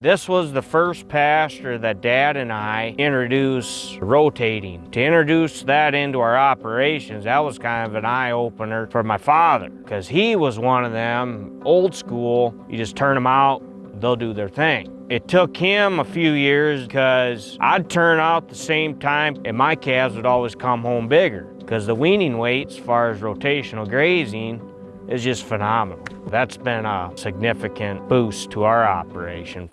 This was the first pasture that Dad and I introduced rotating. To introduce that into our operations, that was kind of an eye-opener for my father because he was one of them, old school, you just turn them out, they'll do their thing. It took him a few years because I'd turn out the same time and my calves would always come home bigger because the weaning weight as far as rotational grazing is just phenomenal. That's been a significant boost to our operation.